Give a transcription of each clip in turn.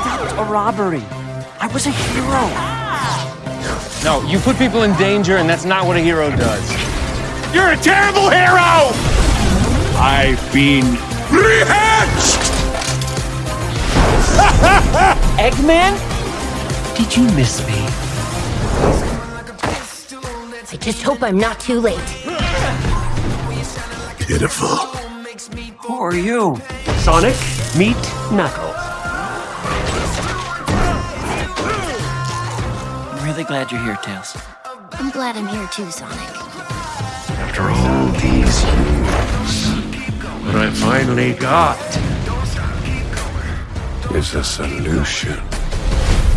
stopped a robbery. I was a hero. No, you put people in danger, and that's not what a hero does. You're a terrible hero! I've been rehatched! Eggman? Did you miss me? I just hope I'm not too late. Pitiful. Who are you? Sonic, meet Knuckles. Really glad you're here, Tails. I'm glad I'm here too, Sonic. After all these years, what I finally got is a solution.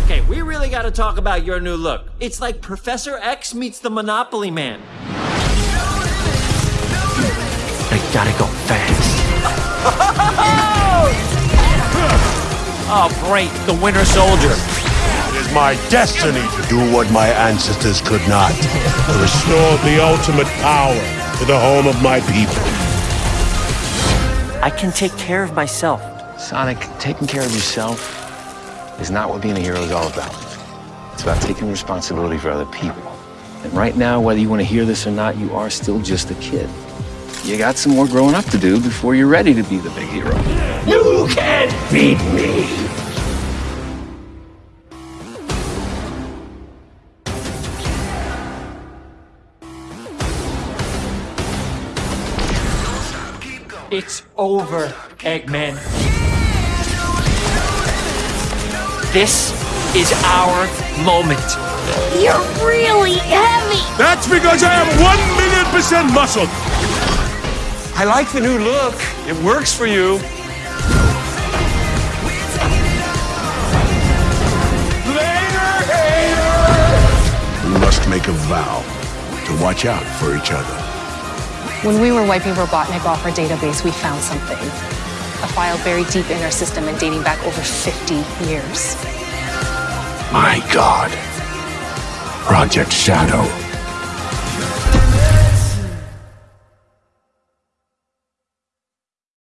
Okay, we really gotta talk about your new look. It's like Professor X meets the Monopoly Man. I gotta go fast. oh, great, the Winter Soldier. It is my destiny to do what my ancestors could not. To restore the ultimate power to the home of my people. I can take care of myself. Sonic, taking care of yourself is not what being a hero is all about. It's about taking responsibility for other people. And right now, whether you want to hear this or not, you are still just a kid. You got some more growing up to do before you're ready to be the big hero. You can't beat me! It's over, Eggman. This is our moment. You're really heavy! That's because I have one million percent muscle! I like the new look. It works for you. We must make a vow to watch out for each other. When we were wiping Robotnik off our database, we found something. A file buried deep in our system and dating back over 50 years. My God. Project Shadow.